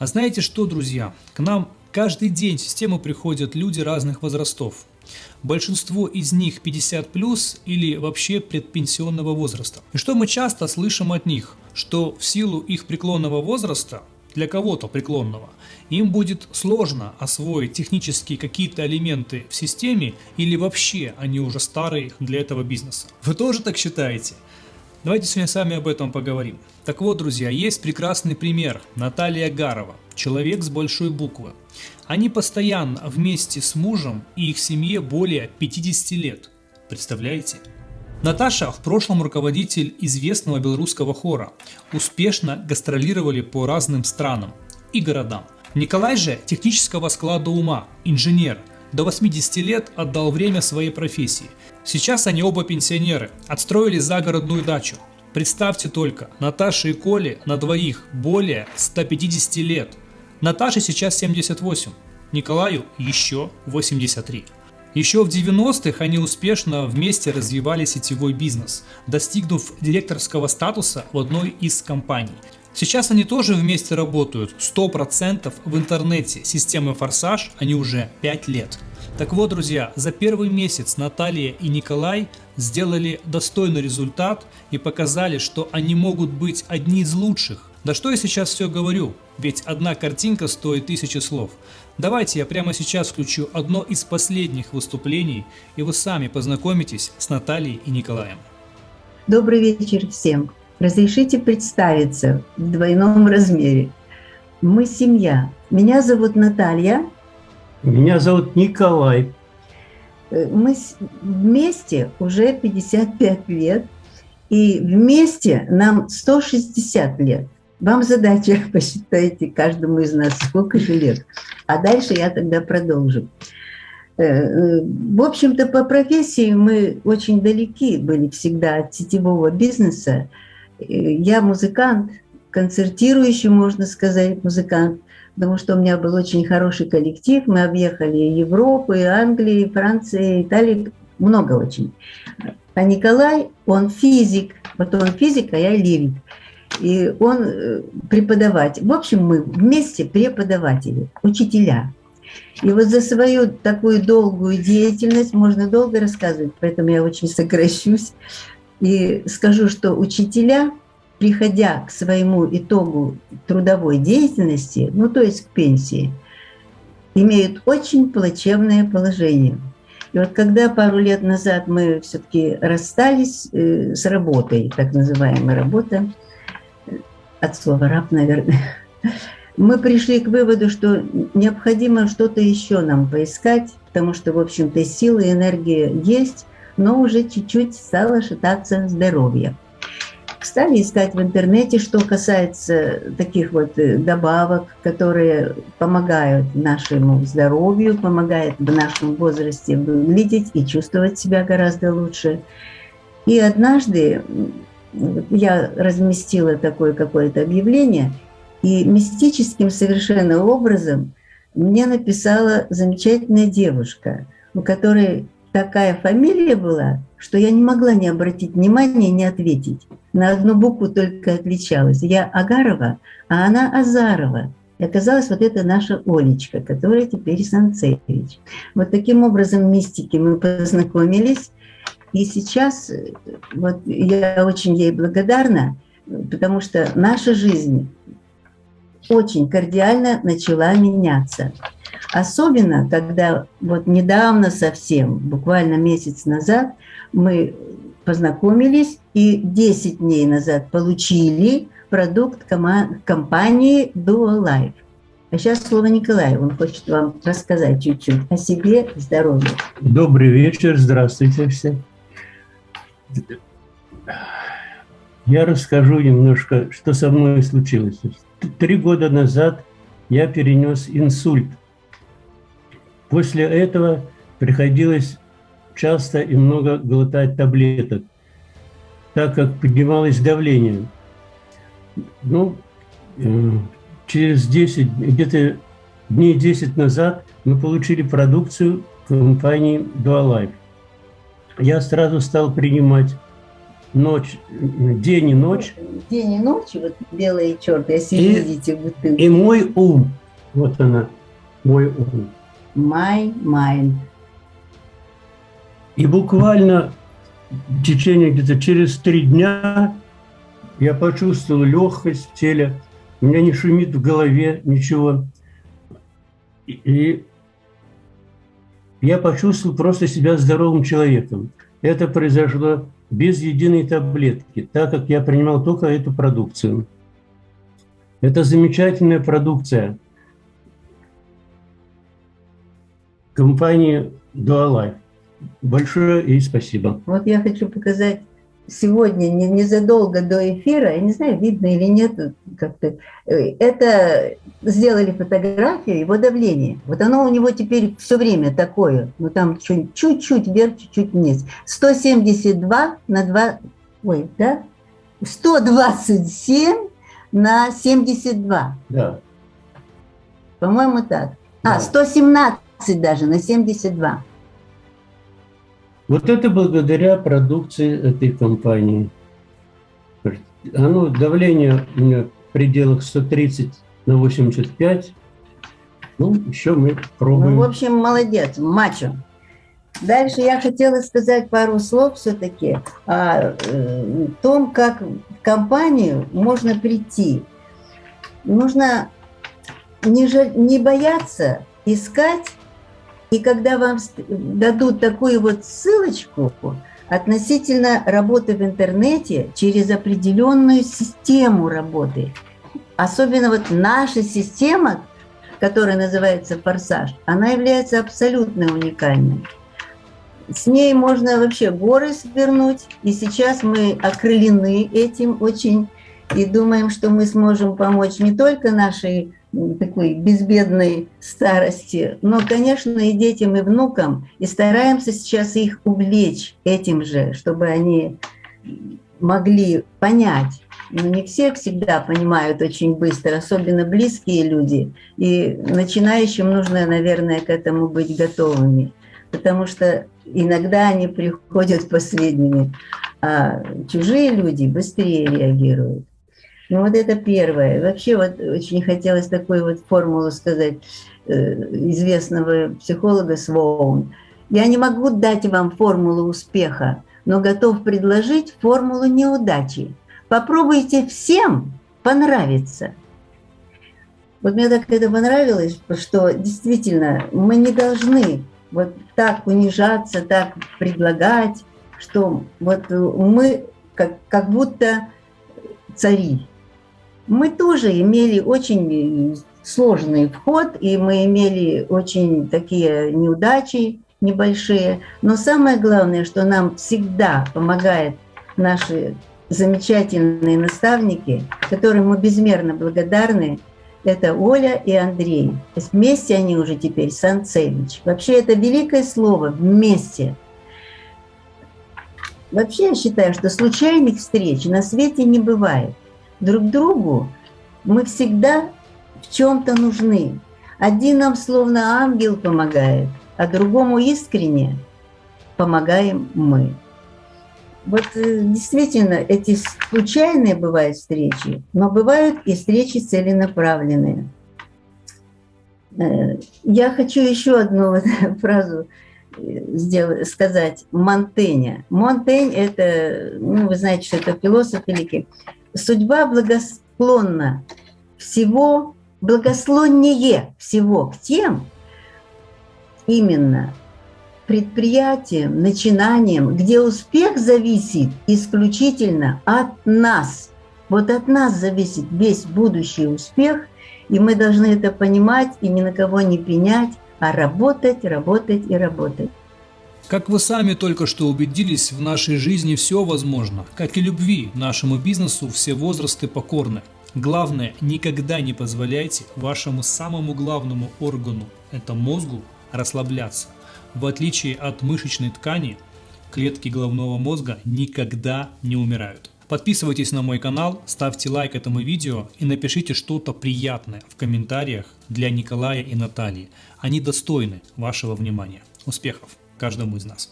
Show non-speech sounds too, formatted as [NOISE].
А знаете что, друзья? К нам каждый день в систему приходят люди разных возрастов. Большинство из них 50 плюс или вообще предпенсионного возраста. И что мы часто слышим от них? Что в силу их преклонного возраста, для кого-то преклонного, им будет сложно освоить технические какие-то элементы в системе или вообще они уже старые для этого бизнеса. Вы тоже так считаете? Давайте сегодня сами об этом поговорим. Так вот, друзья, есть прекрасный пример. Наталья Гарова, человек с большой буквы. Они постоянно вместе с мужем и их семье более 50 лет. Представляете? Наташа в прошлом руководитель известного белорусского хора. Успешно гастролировали по разным странам и городам. Николай же технического склада ума, инженер, до 80 лет отдал время своей профессии. Сейчас они оба пенсионеры, отстроили загородную дачу. Представьте только, Наташе и Коле на двоих более 150 лет. Наташе сейчас 78, Николаю еще 83. Еще в 90-х они успешно вместе развивали сетевой бизнес, достигнув директорского статуса в одной из компаний. Сейчас они тоже вместе работают, 100% в интернете, системы Форсаж они уже 5 лет. Так вот, друзья, за первый месяц Наталья и Николай сделали достойный результат и показали, что они могут быть одни из лучших. Да что я сейчас все говорю, ведь одна картинка стоит тысячи слов. Давайте я прямо сейчас включу одно из последних выступлений, и вы сами познакомитесь с Натальей и Николаем. Добрый вечер всем. Разрешите представиться в двойном размере. Мы семья. Меня зовут Наталья. Меня зовут Николай. Э, мы вместе уже 55 лет, и вместе нам 160 лет. Вам задача, [LAUGHS] посчитайте каждому из нас, сколько же лет. А дальше я тогда продолжу. Э, э, в общем-то, по профессии мы очень далеки были всегда от сетевого бизнеса. Я музыкант, концертирующий, можно сказать, музыкант, потому что у меня был очень хороший коллектив. Мы объехали Европу, и Англию, и Францию, и Италию, много очень. А Николай, он физик, вот он физик, а я лирик. И он э, преподаватель. В общем, мы вместе преподаватели, учителя. И вот за свою такую долгую деятельность можно долго рассказывать, поэтому я очень сокращусь. И скажу, что учителя, приходя к своему итогу трудовой деятельности, ну то есть к пенсии, имеют очень плачевное положение. И вот когда пару лет назад мы все-таки расстались э, с работой, так называемая работа, от слова раб, наверное, [LAUGHS] мы пришли к выводу, что необходимо что-то еще нам поискать, потому что, в общем-то, силы и энергия есть, но уже чуть-чуть стало шататься здоровье. Стали искать в интернете, что касается таких вот э, добавок, которые помогают нашему здоровью, помогают в нашем возрасте выглядеть и чувствовать себя гораздо лучше. И однажды я разместила такое какое-то объявление, и мистическим совершенно образом мне написала замечательная девушка, у которой такая фамилия была, что я не могла не обратить внимания, не ответить. На одну букву только отличалась. Я Агарова, а она Азарова. И оказалось, вот это наша Олечка, которая теперь Санцевич. Вот таким образом мистики мы познакомились. И сейчас вот я очень ей благодарна, потому что наша жизнь очень кардиально начала меняться. Особенно, когда вот недавно совсем, буквально месяц назад, мы познакомились и 10 дней назад получили продукт компании Dual Life. А сейчас слово Николаю. Он хочет вам рассказать чуть-чуть о себе здоровье. Добрый вечер, здравствуйте все. Я расскажу немножко, что со мной случилось. Три года назад я перенес инсульт. После этого приходилось часто и много глотать таблеток, так как поднималось давление. Ну, э, через 10, где-то дней 10 назад мы получили продукцию компании Dualife. Я сразу стал принимать ночь, день и ночь. День и ночь, вот белые и черные, если и, видите бутылку. И мой ум, вот она, мой ум. My mind. И буквально в течение где-то через три дня я почувствовал легкость в теле, у меня не шумит в голове ничего. И я почувствовал просто себя здоровым человеком. Это произошло без единой таблетки, так как я принимал только эту продукцию. Это замечательная продукция компании Dualife. Большое ей спасибо. Вот я хочу показать сегодня, незадолго до эфира, я не знаю, видно или нет, как-то, э, это сделали фотографию его давления. Вот оно у него теперь все время такое, ну там чуть-чуть вверх, чуть-чуть вниз. 172 на 2, ой, да? 127 на 72. Да. По-моему, так. А, да. А, 117 даже на 72. Вот это благодаря продукции этой компании. Оно, давление у меня в пределах 130 на 85. Ну, еще мы пробуем. Ну, в общем, молодец, мачо. Дальше я хотела сказать пару слов все-таки о э, том, как в компанию можно прийти. Нужно не, не бояться искать и когда вам дадут такую вот ссылочку относительно работы в интернете через определенную систему работы, особенно вот наша система, которая называется «Форсаж», она является абсолютно уникальной. С ней можно вообще горы свернуть, и сейчас мы окрылены этим очень и думаем, что мы сможем помочь не только нашей такой безбедной старости, но, конечно, и детям, и внукам, и стараемся сейчас их увлечь этим же, чтобы они могли понять. Но не все всегда понимают очень быстро, особенно близкие люди. И начинающим нужно, наверное, к этому быть готовыми, потому что иногда они приходят последними, а чужие люди быстрее реагируют. Ну вот это первое. Вообще вот очень хотелось такую вот формулу сказать э, известного психолога Своун. Я не могу дать вам формулу успеха, но готов предложить формулу неудачи. Попробуйте всем понравиться. Вот мне так это понравилось, что действительно мы не должны вот так унижаться, так предлагать, что вот мы как, как будто цари, мы тоже имели очень сложный вход, и мы имели очень такие неудачи небольшие. Но самое главное, что нам всегда помогает наши замечательные наставники, которым мы безмерно благодарны, это Оля и Андрей. Вместе они уже теперь Санцевич. Вообще это великое слово «вместе». Вообще я считаю, что случайных встреч на свете не бывает друг другу мы всегда в чем-то нужны. Один нам словно ангел помогает, а другому искренне помогаем мы. Вот э, действительно, эти случайные бывают встречи, но бывают и встречи целенаправленные. Э, я хочу еще одну [LAUGHS] фразу сделать, сказать Монтеня. Монтень – это, ну, вы знаете, что это философ великий судьба благосклонна всего, благословнее всего к тем, именно предприятиям, начинаниям, где успех зависит исключительно от нас. Вот от нас зависит весь будущий успех, и мы должны это понимать и ни на кого не пенять, а работать, работать и работать. Как вы сами только что убедились, в нашей жизни все возможно. Как и любви, нашему бизнесу все возрасты покорны. Главное, никогда не позволяйте вашему самому главному органу, это мозгу, расслабляться. В отличие от мышечной ткани, клетки головного мозга никогда не умирают. Подписывайтесь на мой канал, ставьте лайк этому видео и напишите что-то приятное в комментариях для Николая и Натальи. Они достойны вашего внимания. Успехов! каждому из нас.